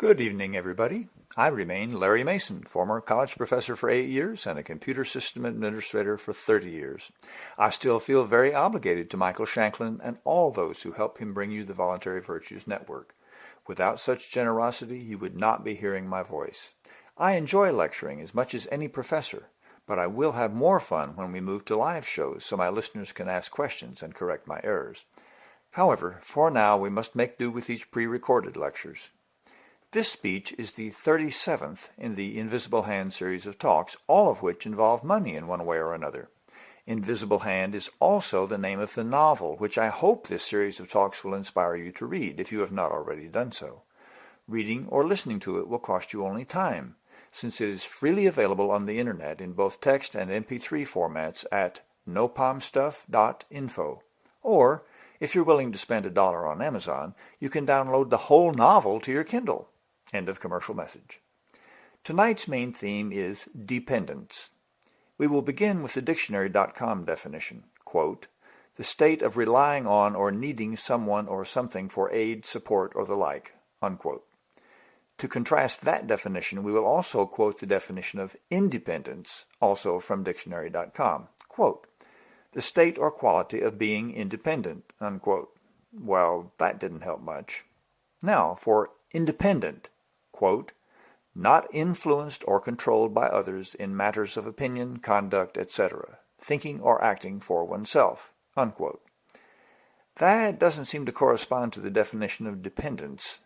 Good evening, everybody. I remain Larry Mason, former college professor for eight years and a computer system administrator for 30 years. I still feel very obligated to Michael Shanklin and all those who help him bring you the Voluntary Virtues Network. Without such generosity, you would not be hearing my voice. I enjoy lecturing as much as any professor, but I will have more fun when we move to live shows so my listeners can ask questions and correct my errors. However, for now we must make do with these pre-recorded lectures. This speech is the 37th in the Invisible Hand series of talks, all of which involve money in one way or another. Invisible Hand is also the name of the novel, which I hope this series of talks will inspire you to read if you have not already done so. Reading or listening to it will cost you only time, since it is freely available on the internet in both text and MP3 formats at nopalmstuff.info, or if you're willing to spend a dollar on Amazon, you can download the whole novel to your Kindle. End of commercial message. Tonight's main theme is dependence. We will begin with the dictionary.com definition, quote, the state of relying on or needing someone or something for aid, support, or the like, unquote. To contrast that definition, we will also quote the definition of independence, also from dictionary.com. Quote, the state or quality of being independent, unquote. Well, that didn't help much. Now, for independent, quote, not influenced or controlled by others in matters of opinion, conduct, etc., thinking or acting for oneself, unquote. That doesn't seem to correspond to the definition of dependence,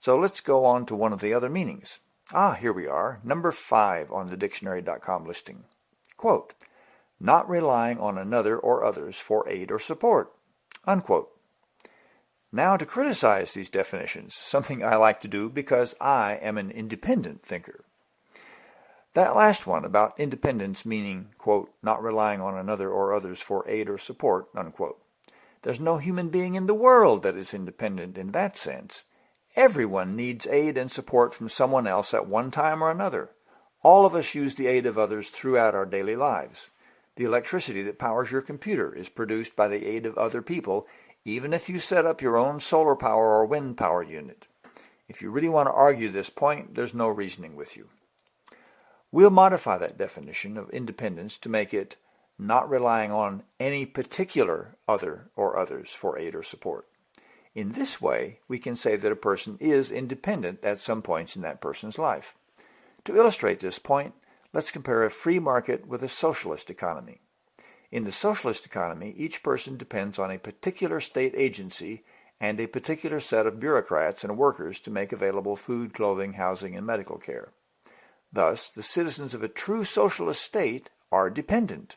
so let's go on to one of the other meanings. Ah, here we are, number five on the dictionary.com listing. Quote, not relying on another or others for aid or support. Unquote. Now to criticize these definitions, something I like to do because I am an independent thinker. That last one about independence meaning, quote, not relying on another or others for aid or support, unquote. There's no human being in the world that is independent in that sense. Everyone needs aid and support from someone else at one time or another. All of us use the aid of others throughout our daily lives. The electricity that powers your computer is produced by the aid of other people, even if you set up your own solar power or wind power unit. If you really want to argue this point, there's no reasoning with you. We'll modify that definition of independence to make it not relying on any particular other or others for aid or support. In this way, we can say that a person is independent at some points in that person's life. To illustrate this point, Let's compare a free market with a socialist economy. In the socialist economy, each person depends on a particular state agency and a particular set of bureaucrats and workers to make available food, clothing, housing, and medical care. Thus, the citizens of a true socialist state are dependent.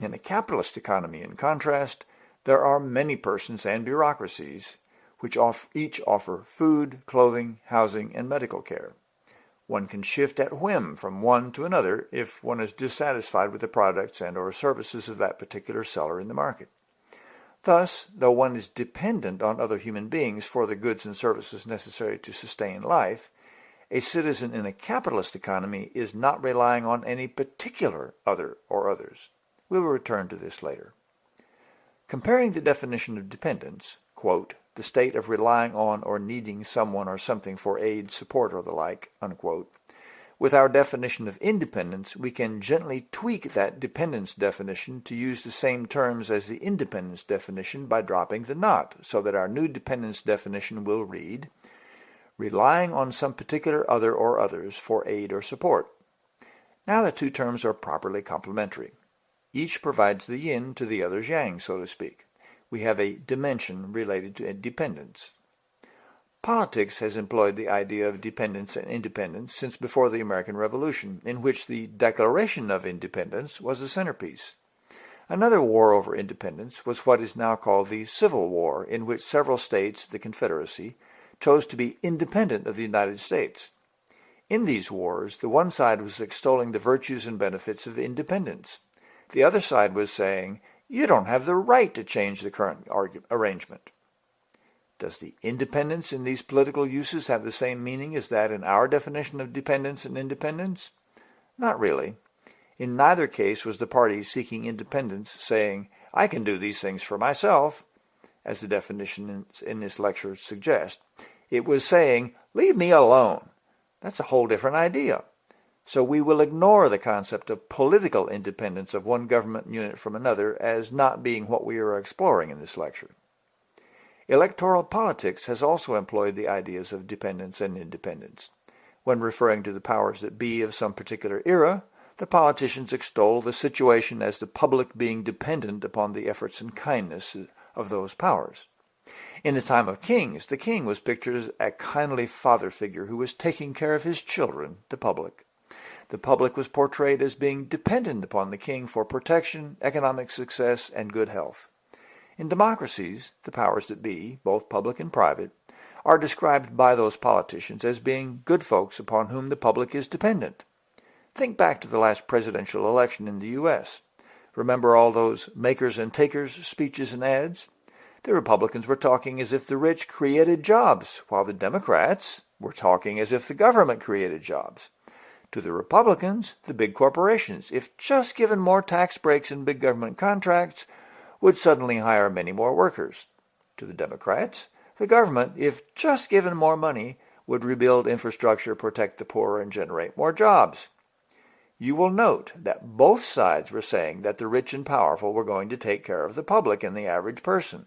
In a capitalist economy, in contrast, there are many persons and bureaucracies which each offer food, clothing, housing, and medical care. One can shift at whim from one to another if one is dissatisfied with the products and or services of that particular seller in the market. Thus, though one is dependent on other human beings for the goods and services necessary to sustain life, a citizen in a capitalist economy is not relying on any particular other or others. We will return to this later. Comparing the definition of dependence, quote, the state of relying on or needing someone or something for aid, support, or the like, unquote. With our definition of independence, we can gently tweak that dependence definition to use the same terms as the independence definition by dropping the not, so that our new dependence definition will read, relying on some particular other or others for aid or support. Now the two terms are properly complementary. Each provides the yin to the other's yang, so to speak we have a dimension related to dependence. Politics has employed the idea of dependence and independence since before the American Revolution, in which the Declaration of Independence was the centerpiece. Another war over independence was what is now called the Civil War, in which several states, the Confederacy, chose to be independent of the United States. In these wars, the one side was extolling the virtues and benefits of independence. The other side was saying, you don't have the right to change the current arrangement. Does the independence in these political uses have the same meaning as that in our definition of dependence and independence? Not really. In neither case was the party seeking independence saying, I can do these things for myself, as the definition in this lecture suggests. It was saying, leave me alone. That's a whole different idea. So we will ignore the concept of political independence of one government unit from another as not being what we are exploring in this lecture. Electoral politics has also employed the ideas of dependence and independence. When referring to the powers that be of some particular era, the politicians extol the situation as the public being dependent upon the efforts and kindness of those powers. In the time of kings, the king was pictured as a kindly father figure who was taking care of his children, the public. The public was portrayed as being dependent upon the king for protection, economic success, and good health. In democracies, the powers that be, both public and private, are described by those politicians as being good folks upon whom the public is dependent. Think back to the last presidential election in the U.S. Remember all those makers and takers speeches and ads? The Republicans were talking as if the rich created jobs, while the Democrats were talking as if the government created jobs. To the Republicans, the big corporations, if just given more tax breaks and big government contracts, would suddenly hire many more workers. To the Democrats, the government, if just given more money, would rebuild infrastructure, protect the poor, and generate more jobs. You will note that both sides were saying that the rich and powerful were going to take care of the public and the average person.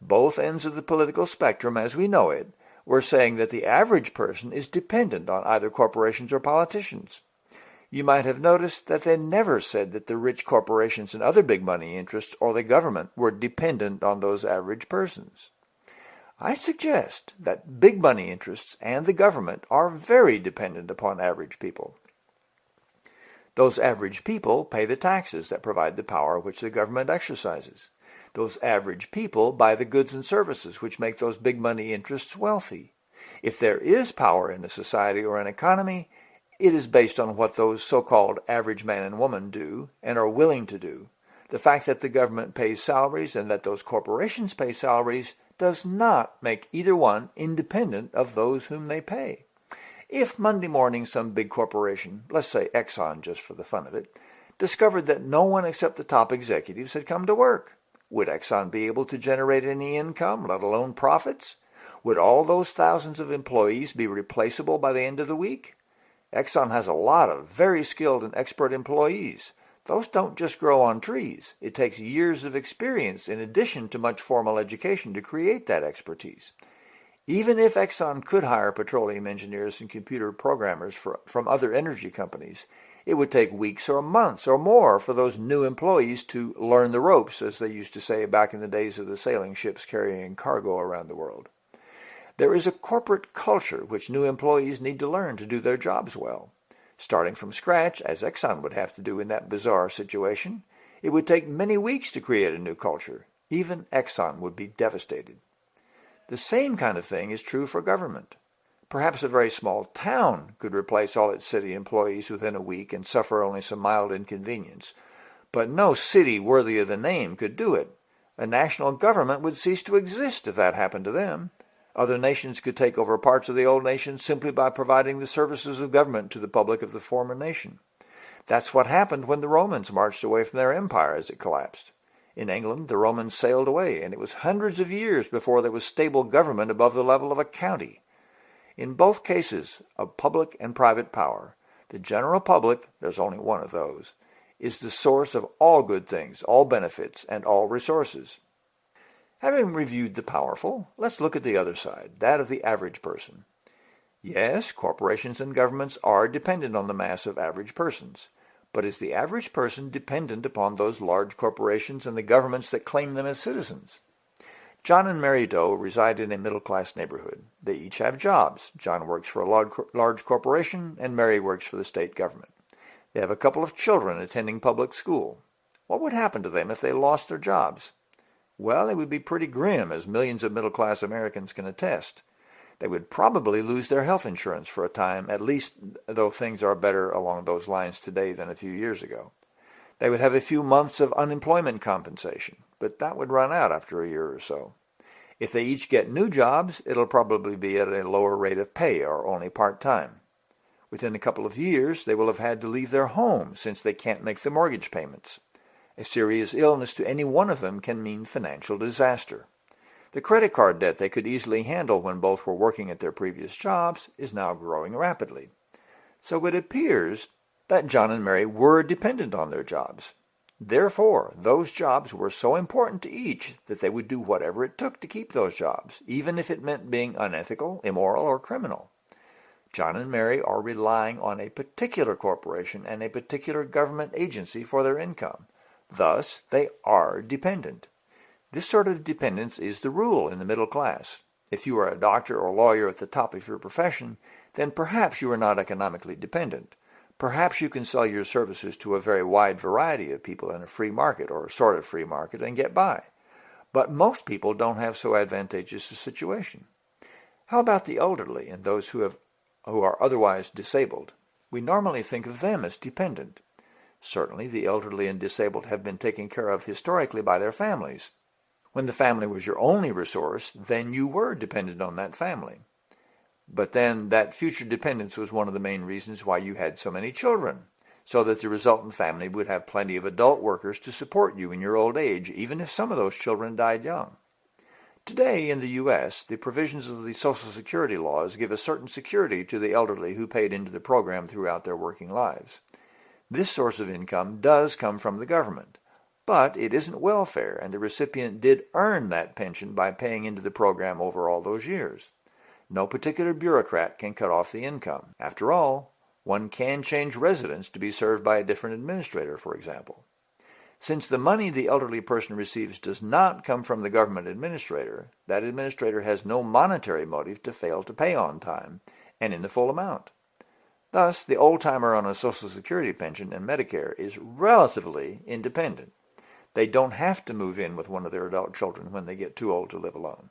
Both ends of the political spectrum as we know it were saying that the average person is dependent on either corporations or politicians you might have noticed that they never said that the rich corporations and other big money interests or the government were dependent on those average persons. I suggest that big money interests and the government are very dependent upon average people. Those average people pay the taxes that provide the power which the government exercises. Those average people buy the goods and services which make those big money interests wealthy. If there is power in a society or an economy, it is based on what those so-called average man and woman do and are willing to do. The fact that the government pays salaries and that those corporations pay salaries does not make either one independent of those whom they pay. If Monday morning some big corporation, let's say Exxon just for the fun of it, discovered that no one except the top executives had come to work, would Exxon be able to generate any income, let alone profits? Would all those thousands of employees be replaceable by the end of the week? Exxon has a lot of very skilled and expert employees. Those don't just grow on trees. It takes years of experience in addition to much formal education to create that expertise. Even if Exxon could hire petroleum engineers and computer programmers for, from other energy companies, it would take weeks or months or more for those new employees to learn the ropes, as they used to say back in the days of the sailing ships carrying cargo around the world. There is a corporate culture which new employees need to learn to do their jobs well. Starting from scratch, as Exxon would have to do in that bizarre situation, it would take many weeks to create a new culture. Even Exxon would be devastated. The same kind of thing is true for government. Perhaps a very small town could replace all its city employees within a week and suffer only some mild inconvenience. But no city worthy of the name could do it. A national government would cease to exist if that happened to them. Other nations could take over parts of the old nation simply by providing the services of government to the public of the former nation. That's what happened when the Romans marched away from their empire as it collapsed. In England, the Romans sailed away, and it was hundreds of years before there was stable government above the level of a county. In both cases of public and private power, the general public, there's only one of those, is the source of all good things, all benefits, and all resources. Having reviewed the powerful, let's look at the other side, that of the average person. Yes, corporations and governments are dependent on the mass of average persons. But is the average person dependent upon those large corporations and the governments that claim them as citizens? John and Mary Doe reside in a middle-class neighborhood. They each have jobs. John works for a large, corporation and Mary works for the state government. They have a couple of children attending public school. What would happen to them if they lost their jobs? Well, it would be pretty grim, as millions of middle-class Americans can attest. They would probably lose their health insurance for a time, at least though things are better along those lines today than a few years ago. They would have a few months of unemployment compensation, but that would run out after a year or so. If they each get new jobs, it'll probably be at a lower rate of pay or only part-time. Within a couple of years, they will have had to leave their home since they can't make the mortgage payments. A serious illness to any one of them can mean financial disaster. The credit card debt they could easily handle when both were working at their previous jobs is now growing rapidly. So it appears that John and Mary were dependent on their jobs. Therefore, those jobs were so important to each that they would do whatever it took to keep those jobs, even if it meant being unethical, immoral, or criminal. John and Mary are relying on a particular corporation and a particular government agency for their income. Thus, they are dependent. This sort of dependence is the rule in the middle class. If you are a doctor or lawyer at the top of your profession, then perhaps you are not economically dependent. Perhaps you can sell your services to a very wide variety of people in a free market or a sort of free market and get by. But most people don't have so advantageous a situation. How about the elderly and those who, have, who are otherwise disabled? We normally think of them as dependent. Certainly the elderly and disabled have been taken care of historically by their families. When the family was your only resource, then you were dependent on that family. But then that future dependence was one of the main reasons why you had so many children, so that the resultant family would have plenty of adult workers to support you in your old age, even if some of those children died young. Today in the U.S., the provisions of the Social Security laws give a certain security to the elderly who paid into the program throughout their working lives. This source of income does come from the government, but it isn't welfare, and the recipient did earn that pension by paying into the program over all those years. No particular bureaucrat can cut off the income. After all, one can change residence to be served by a different administrator, for example. Since the money the elderly person receives does not come from the government administrator, that administrator has no monetary motive to fail to pay on time and in the full amount. Thus, the old-timer on a Social Security pension and Medicare is relatively independent. They don't have to move in with one of their adult children when they get too old to live alone.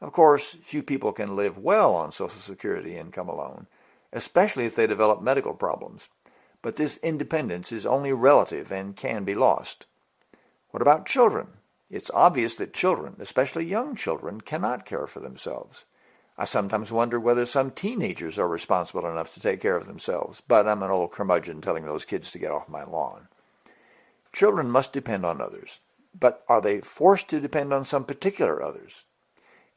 Of course, few people can live well on Social Security income alone, especially if they develop medical problems. But this independence is only relative and can be lost. What about children? It's obvious that children, especially young children, cannot care for themselves. I sometimes wonder whether some teenagers are responsible enough to take care of themselves, but I'm an old curmudgeon telling those kids to get off my lawn. Children must depend on others, but are they forced to depend on some particular others?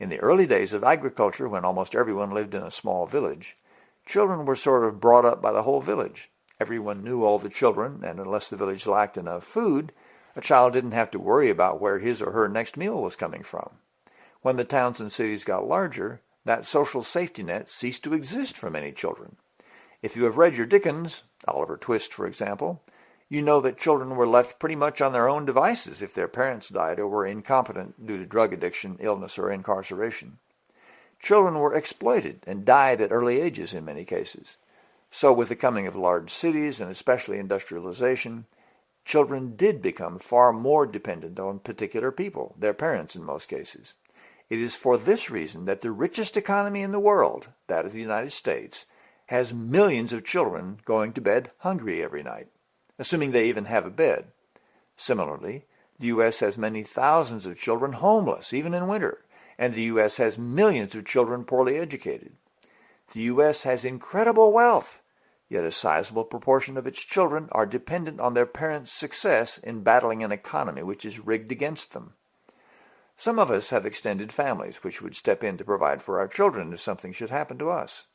In the early days of agriculture, when almost everyone lived in a small village, children were sort of brought up by the whole village. Everyone knew all the children, and unless the village lacked enough food, a child didn't have to worry about where his or her next meal was coming from. When the towns and cities got larger, that social safety net ceased to exist for many children. If you have read your Dickens, Oliver Twist for example, you know that children were left pretty much on their own devices if their parents died or were incompetent due to drug addiction, illness, or incarceration. Children were exploited and died at early ages in many cases. So with the coming of large cities and especially industrialization, children did become far more dependent on particular people, their parents in most cases. It is for this reason that the richest economy in the world, that of the United States, has millions of children going to bed hungry every night assuming they even have a bed. Similarly, the U.S. has many thousands of children homeless, even in winter, and the U.S. has millions of children poorly educated. The U.S. has incredible wealth, yet a sizable proportion of its children are dependent on their parents' success in battling an economy which is rigged against them. Some of us have extended families which would step in to provide for our children if something should happen to us.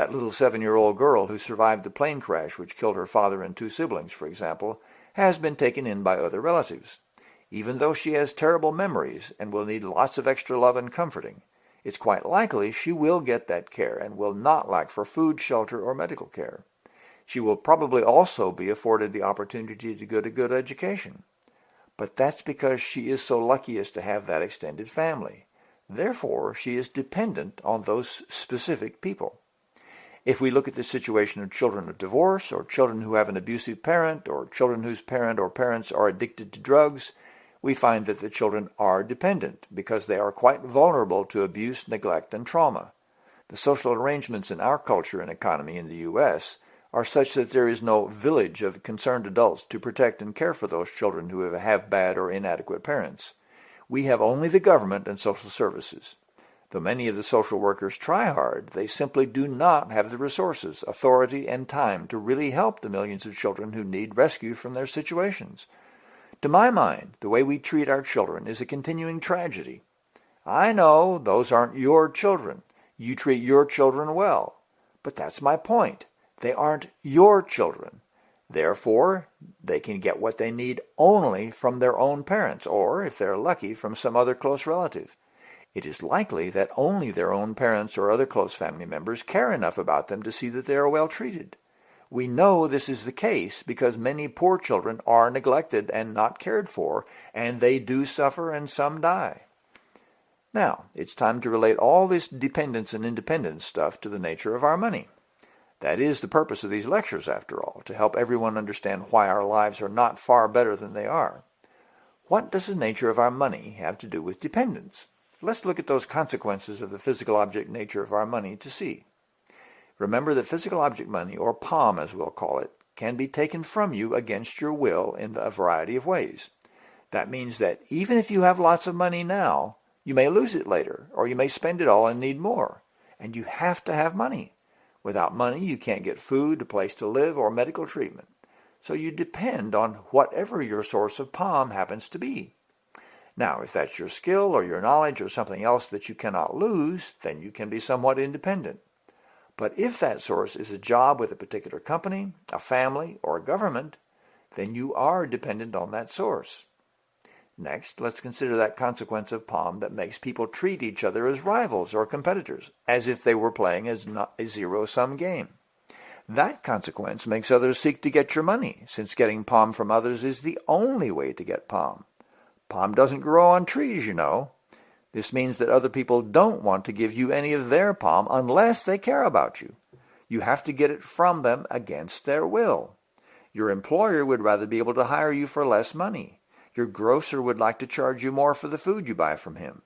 That little seven-year-old girl who survived the plane crash which killed her father and two siblings, for example, has been taken in by other relatives. Even though she has terrible memories and will need lots of extra love and comforting, it's quite likely she will get that care and will not lack for food, shelter, or medical care. She will probably also be afforded the opportunity to get a good education. But that's because she is so lucky as to have that extended family. Therefore, she is dependent on those specific people. If we look at the situation of children of divorce, or children who have an abusive parent, or children whose parent or parents are addicted to drugs, we find that the children are dependent because they are quite vulnerable to abuse, neglect, and trauma. The social arrangements in our culture and economy in the U.S. are such that there is no village of concerned adults to protect and care for those children who have bad or inadequate parents. We have only the government and social services. Though many of the social workers try hard, they simply do not have the resources, authority, and time to really help the millions of children who need rescue from their situations. To my mind, the way we treat our children is a continuing tragedy. I know those aren't your children. You treat your children well. But that's my point. They aren't your children. Therefore, they can get what they need only from their own parents, or, if they're lucky, from some other close relative. It is likely that only their own parents or other close family members care enough about them to see that they are well treated. We know this is the case because many poor children are neglected and not cared for, and they do suffer and some die. Now, it's time to relate all this dependence and independence stuff to the nature of our money. That is the purpose of these lectures, after all, to help everyone understand why our lives are not far better than they are. What does the nature of our money have to do with dependence? Let's look at those consequences of the physical object nature of our money to see. Remember that physical object money, or POM as we'll call it, can be taken from you against your will in a variety of ways. That means that even if you have lots of money now, you may lose it later, or you may spend it all and need more. And you have to have money. Without money, you can't get food, a place to live, or medical treatment. So you depend on whatever your source of POM happens to be. Now, if that's your skill or your knowledge or something else that you cannot lose, then you can be somewhat independent. But if that source is a job with a particular company, a family, or a government, then you are dependent on that source. Next, let's consider that consequence of POM that makes people treat each other as rivals or competitors, as if they were playing as a zero-sum game. That consequence makes others seek to get your money, since getting POM from others is the only way to get POM. POM doesn't grow on trees, you know. This means that other people don't want to give you any of their POM unless they care about you. You have to get it from them against their will. Your employer would rather be able to hire you for less money. Your grocer would like to charge you more for the food you buy from him.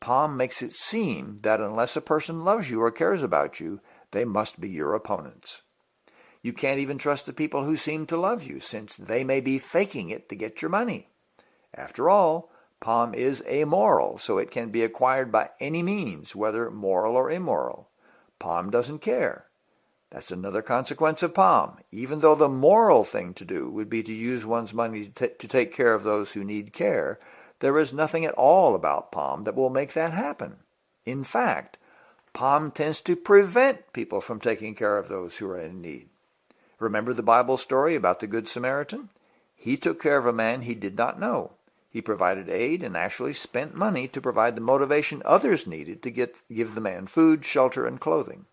POM makes it seem that unless a person loves you or cares about you, they must be your opponents. You can't even trust the people who seem to love you, since they may be faking it to get your money. After all, POM is amoral, so it can be acquired by any means, whether moral or immoral. POM doesn't care. That's another consequence of POM. Even though the moral thing to do would be to use one's money to, to take care of those who need care, there is nothing at all about POM that will make that happen. In fact, POM tends to prevent people from taking care of those who are in need. Remember the Bible story about the Good Samaritan? He took care of a man he did not know. He provided aid and actually spent money to provide the motivation others needed to get, give the man food, shelter, and clothing.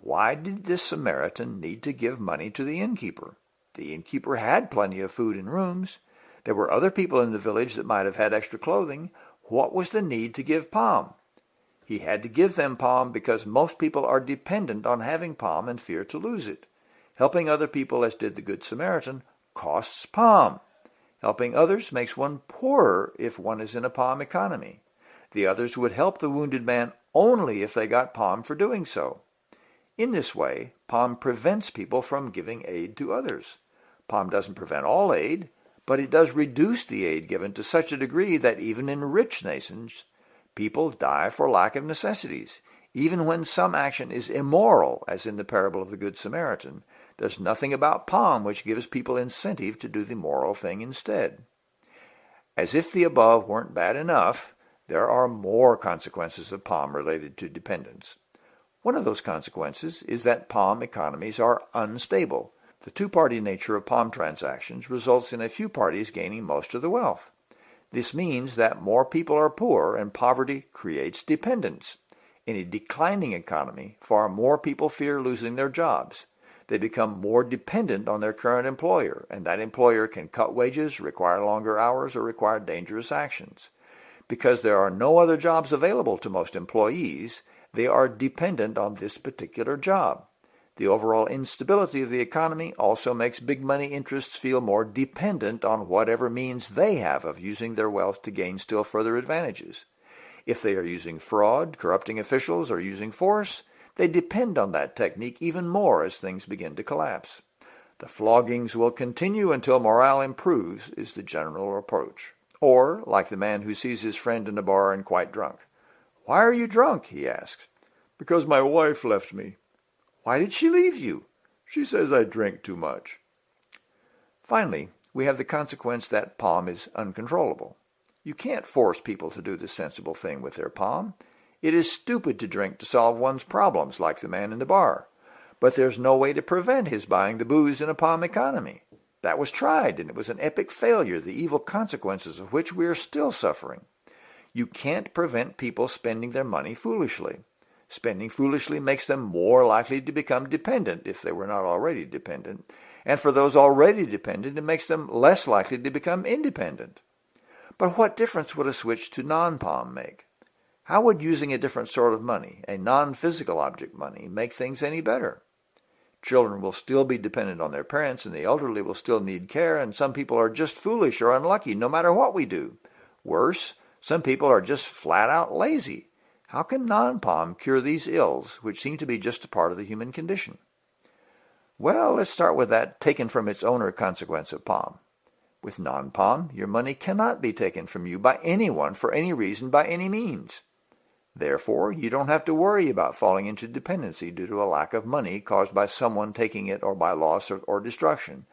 Why did this Samaritan need to give money to the innkeeper? The innkeeper had plenty of food and rooms. There were other people in the village that might have had extra clothing. What was the need to give POM? He had to give them POM because most people are dependent on having POM and fear to lose it. Helping other people, as did the Good Samaritan, costs POM. Helping others makes one poorer if one is in a POM economy. The others would help the wounded man only if they got POM for doing so. In this way, POM prevents people from giving aid to others. POM doesn't prevent all aid, but it does reduce the aid given to such a degree that even in rich nations, people die for lack of necessities. Even when some action is immoral, as in the parable of the Good Samaritan, there's nothing about POM which gives people incentive to do the moral thing instead. As if the above weren't bad enough, there are more consequences of POM related to dependence. One of those consequences is that POM economies are unstable. The two-party nature of POM transactions results in a few parties gaining most of the wealth. This means that more people are poor and poverty creates dependence. In a declining economy, far more people fear losing their jobs. They become more dependent on their current employer, and that employer can cut wages, require longer hours, or require dangerous actions. Because there are no other jobs available to most employees, they are dependent on this particular job. The overall instability of the economy also makes big money interests feel more dependent on whatever means they have of using their wealth to gain still further advantages. If they are using fraud, corrupting officials, or using force, they depend on that technique even more as things begin to collapse. The floggings will continue until morale improves is the general approach. Or, like the man who sees his friend in a bar and quite drunk. Why are you drunk? he asks. Because my wife left me. Why did she leave you? She says I drink too much. Finally, we have the consequence that POM is uncontrollable. You can't force people to do the sensible thing with their POM. It is stupid to drink to solve one's problems, like the man in the bar. But there's no way to prevent his buying the booze in a POM economy. That was tried, and it was an epic failure, the evil consequences of which we are still suffering. You can't prevent people spending their money foolishly. Spending foolishly makes them more likely to become dependent if they were not already dependent. And for those already dependent, it makes them less likely to become independent. But what difference would a switch to non-POM make? How would using a different sort of money, a non-physical object money, make things any better? Children will still be dependent on their parents, and the elderly will still need care, and some people are just foolish or unlucky no matter what we do. Worse, some people are just flat out lazy. How can non-POM cure these ills, which seem to be just a part of the human condition? Well, let's start with that taken from its owner consequence of POM. With non-POM, your money cannot be taken from you by anyone for any reason by any means. Therefore, you don't have to worry about falling into dependency due to a lack of money caused by someone taking it or by loss or, or destruction.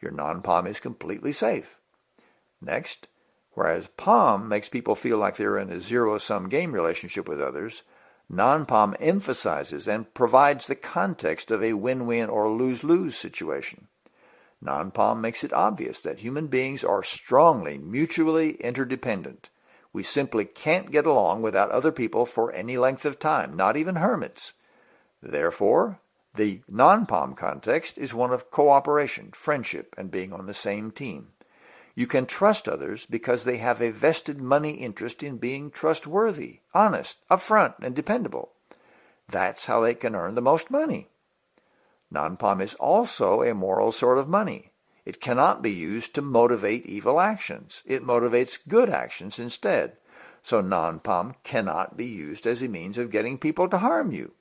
Your non-POM is completely safe. Next, whereas POM makes people feel like they're in a zero-sum game relationship with others, non-POM emphasizes and provides the context of a win-win or lose-lose situation. Non-POM makes it obvious that human beings are strongly mutually interdependent we simply can't get along without other people for any length of time, not even hermits. Therefore, the non-POM context is one of cooperation, friendship, and being on the same team. You can trust others because they have a vested money interest in being trustworthy, honest, upfront, and dependable. That's how they can earn the most money. Non-POM is also a moral sort of money. It cannot be used to motivate evil actions. It motivates good actions instead. So non-POM cannot be used as a means of getting people to harm you.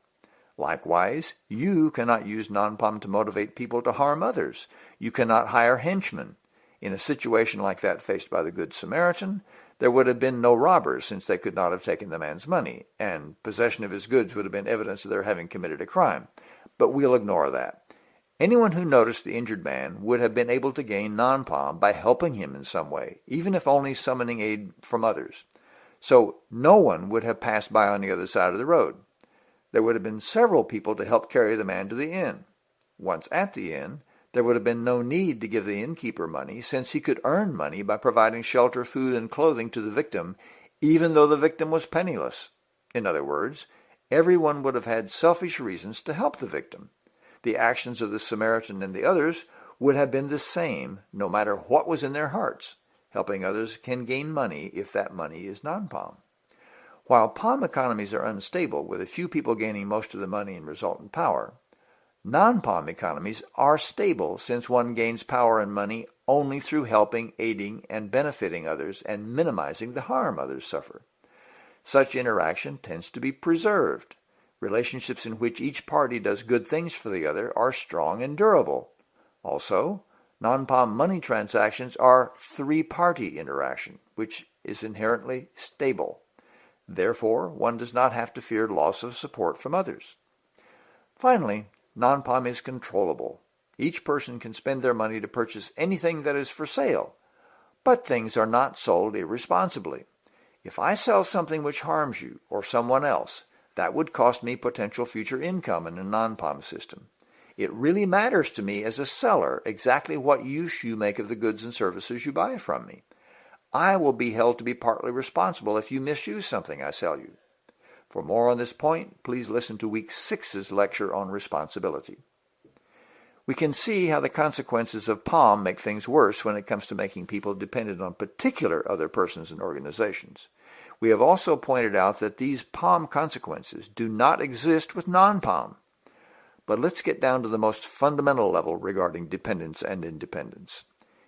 Likewise, you cannot use non-POM to motivate people to harm others. You cannot hire henchmen. In a situation like that faced by the Good Samaritan, there would have been no robbers since they could not have taken the man's money, and possession of his goods would have been evidence of their having committed a crime. But we'll ignore that. Anyone who noticed the injured man would have been able to gain non-POM by helping him in some way, even if only summoning aid from others. So no one would have passed by on the other side of the road. There would have been several people to help carry the man to the inn. Once at the inn, there would have been no need to give the innkeeper money, since he could earn money by providing shelter, food, and clothing to the victim, even though the victim was penniless. In other words, everyone would have had selfish reasons to help the victim the actions of the Samaritan and the others would have been the same no matter what was in their hearts. Helping others can gain money if that money is non-POM. While POM economies are unstable, with a few people gaining most of the money and resultant power, non-POM economies are stable since one gains power and money only through helping, aiding, and benefiting others and minimizing the harm others suffer. Such interaction tends to be preserved Relationships in which each party does good things for the other are strong and durable. Also, non-POM money transactions are three-party interaction, which is inherently stable. Therefore, one does not have to fear loss of support from others. Finally, non-POM is controllable. Each person can spend their money to purchase anything that is for sale, but things are not sold irresponsibly. If I sell something which harms you or someone else, that would cost me potential future income in a non-POM system. It really matters to me as a seller exactly what use you make of the goods and services you buy from me. I will be held to be partly responsible if you misuse something I sell you. For more on this point, please listen to Week 6's lecture on responsibility. We can see how the consequences of POM make things worse when it comes to making people dependent on particular other persons and organizations. We have also pointed out that these POM consequences do not exist with non-POM. But let's get down to the most fundamental level regarding dependence and independence.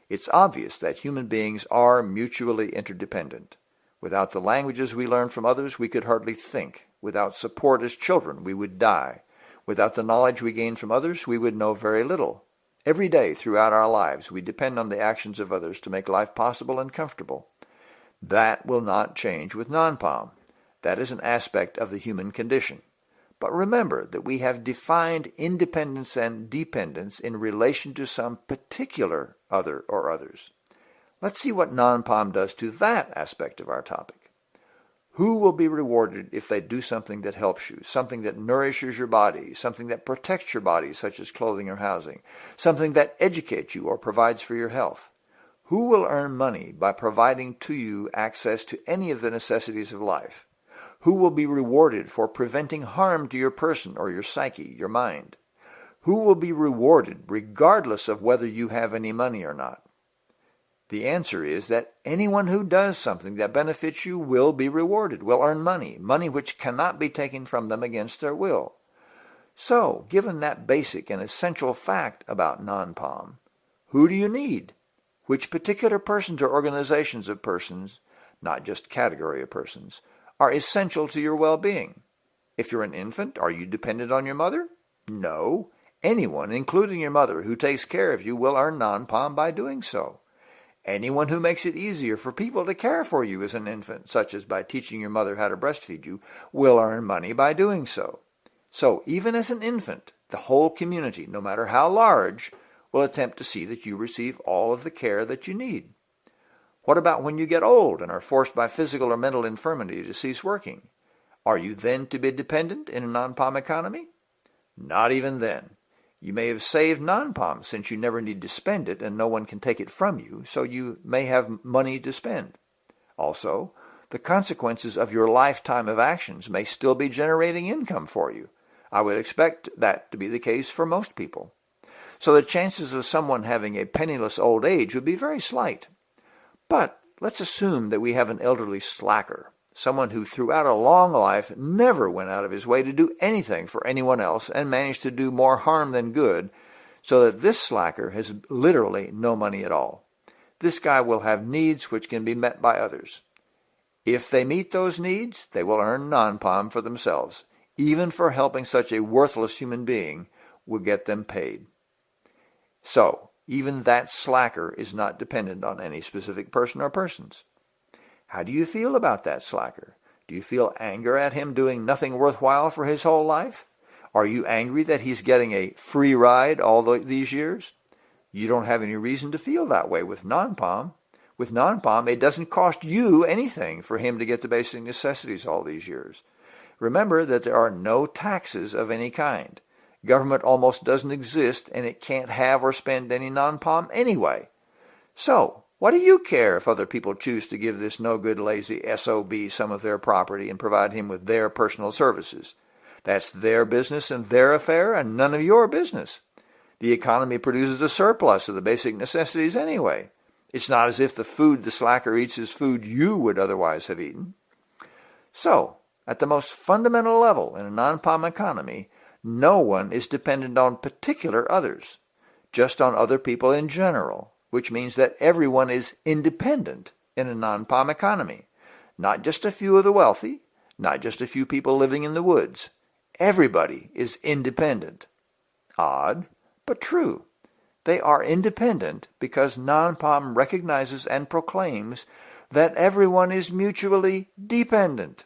It's obvious that human beings are mutually interdependent. Without the languages we learn from others, we could hardly think. Without support as children, we would die. Without the knowledge we gain from others, we would know very little. Every day throughout our lives, we depend on the actions of others to make life possible and comfortable. That will not change with non-POM. That is an aspect of the human condition. But remember that we have defined independence and dependence in relation to some particular other or others. Let's see what non-POM does to that aspect of our topic. Who will be rewarded if they do something that helps you, something that nourishes your body, something that protects your body, such as clothing or housing, something that educates you or provides for your health? Who will earn money by providing to you access to any of the necessities of life? Who will be rewarded for preventing harm to your person or your psyche, your mind? Who will be rewarded regardless of whether you have any money or not? The answer is that anyone who does something that benefits you will be rewarded, will earn money, money which cannot be taken from them against their will. So, given that basic and essential fact about non-POM, who do you need? Which particular persons or organizations of persons, not just category of persons, are essential to your well-being? If you're an infant, are you dependent on your mother? No. Anyone, including your mother, who takes care of you will earn non-POM by doing so. Anyone who makes it easier for people to care for you as an infant, such as by teaching your mother how to breastfeed you, will earn money by doing so. So even as an infant, the whole community, no matter how large, will attempt to see that you receive all of the care that you need. What about when you get old and are forced by physical or mental infirmity to cease working? Are you then to be dependent in a non-POM economy? Not even then. You may have saved non-POM since you never need to spend it and no one can take it from you, so you may have money to spend. Also, the consequences of your lifetime of actions may still be generating income for you. I would expect that to be the case for most people. So the chances of someone having a penniless old age would be very slight. But let's assume that we have an elderly slacker someone who throughout a long life never went out of his way to do anything for anyone else and managed to do more harm than good, so that this slacker has literally no money at all. This guy will have needs which can be met by others. If they meet those needs, they will earn non-POM for themselves. Even for helping such a worthless human being will get them paid. So, even that slacker is not dependent on any specific person or persons. How do you feel about that slacker? Do you feel anger at him doing nothing worthwhile for his whole life? Are you angry that he's getting a free ride all the, these years? You don't have any reason to feel that way with non-POM. With non-POM, it doesn't cost you anything for him to get the basic necessities all these years. Remember that there are no taxes of any kind. Government almost doesn't exist, and it can't have or spend any non-POM anyway. So, what do you care if other people choose to give this no-good lazy SOB some of their property and provide him with their personal services? That's their business and their affair and none of your business. The economy produces a surplus of the basic necessities anyway. It's not as if the food the slacker eats is food you would otherwise have eaten. So, at the most fundamental level in a non-POM economy, no one is dependent on particular others, just on other people in general which means that everyone is independent in a non-POM economy. Not just a few of the wealthy, not just a few people living in the woods. Everybody is independent. Odd, but true. They are independent because non-POM recognizes and proclaims that everyone is mutually dependent.